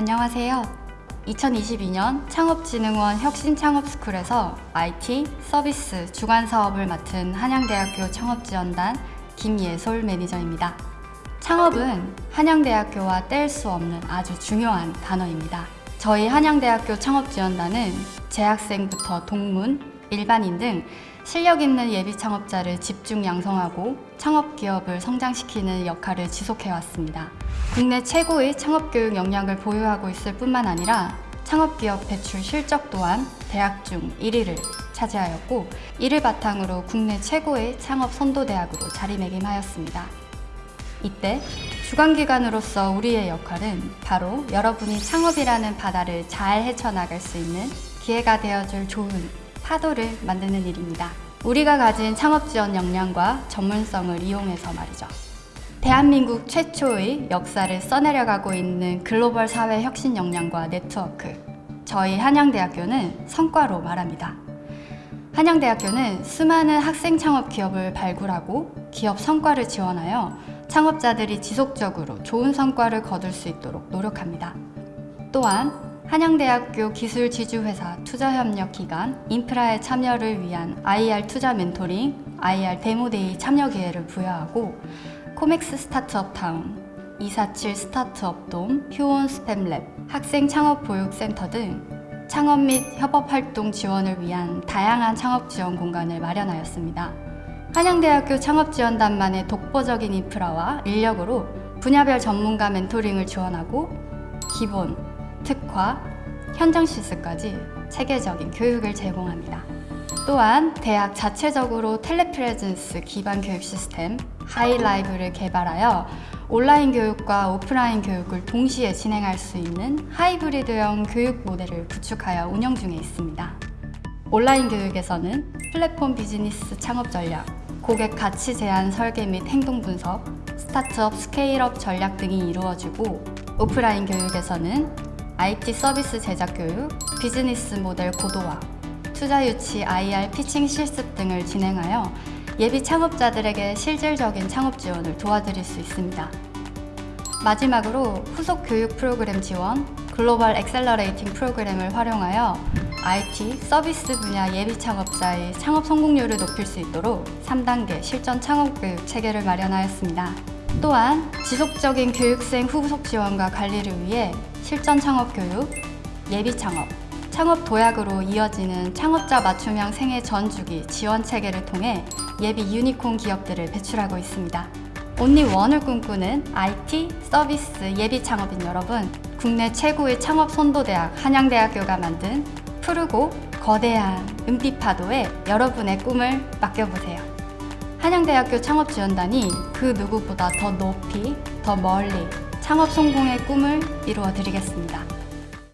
안녕하세요. 2022년 창업진흥원 혁신창업스쿨에서 IT, 서비스, 주관 사업을 맡은 한양대학교 창업지원단 김예솔 매니저입니다. 창업은 한양대학교와 뗄 수 없는 아주 중요한 단어입니다. 저희 한양대학교 창업지원단은 재학생부터 동문, 일반인 등 실력 있는 예비 창업자를 집중 양성하고 창업 기업을 성장시키는 역할을 지속해 왔습니다. 국내 최고의 창업 교육 역량을 보유하고 있을 뿐만 아니라 창업 기업 배출 실적 또한 대학 중 1위를 차지하였고 이를 바탕으로 국내 최고의 창업 선도 대학으로 자리매김하였습니다. 이때 주관기관으로서 우리의 역할은 바로 여러분이 창업이라는 바다를 잘 헤쳐나갈 수 있는 기회가 되어줄 좋은 파도를 만드는 일입니다. 우리가 가진 창업 지원 역량과 전문성을 이용해서 말이죠. 대한민국 최초의 역사를 써내려가고 있는 글로벌 사회 혁신 역량과 네트워크. 저희 한양대학교는 성과로 말합니다. 한양대학교는 수많은 학생 창업 기업을 발굴하고 기업 성과를 지원하여 창업자들이 지속적으로 좋은 성과를 거둘 수 있도록 노력합니다. 또한 한양대학교 기술지주회사 투자협력기관 인프라의 참여를 위한 IR 투자 멘토링, IR demo day 참여 기회를 부여하고 코맥스 스타트업 타운, 247 스타트업 돔, 휴온스 팹랩, 학생 창업 보육센터 등 창업 및 협업 활동 지원을 위한 다양한 창업 지원 공간을 마련하였습니다. 한양대학교 창업지원단만의 독보적인 인프라와 인력으로 분야별 전문가 멘토링을 지원하고 기본, 특화, 현장 실습까지 체계적인 교육을 제공합니다. 또한 대학 자체적으로 telepresence 기반 교육 시스템 HY-LIVE를 개발하여 온라인 교육과 오프라인 교육을 동시에 진행할 수 있는 하이브리드형 교육 모델을 구축하여 운영 중에 있습니다. 온라인 교육에서는 플랫폼 비즈니스 창업 전략, 고객 가치 제안 설계 및 행동 분석, 스타트업 scale-up 전략 등이 이루어지고 오프라인 교육에서는 IT 서비스 제작 교육, 비즈니스 모델 고도화, 투자 유치 IR pitching 실습 등을 진행하여 예비 창업자들에게 실질적인 창업 지원을 도와드릴 수 있습니다. 마지막으로 후속 교육 프로그램 지원, 글로벌 accelerating 프로그램을 활용하여 IT, 서비스 분야 예비 창업자의 창업 성공률을 높일 수 있도록 3단계 실전 창업 교육 체계를 마련하였습니다. 또한 지속적인 교육생 후속 지원과 관리를 위해 실전 창업 교육, 예비 창업, 창업 도약으로 이어지는 창업자 맞춤형 생애 전 주기 지원 체계를 통해 예비 유니콘 기업들을 배출하고 있습니다. 온리 원을 꿈꾸는 IT, 서비스, 예비 창업인 여러분, 국내 최고의 창업 선도대학 한양대학교가 만든 푸르고 거대한 은빛 파도에 여러분의 꿈을 맡겨보세요. 한양대학교 창업지원단이 그 누구보다 더 높이, 더 멀리 창업 성공의 꿈을 이루어 드리겠습니다.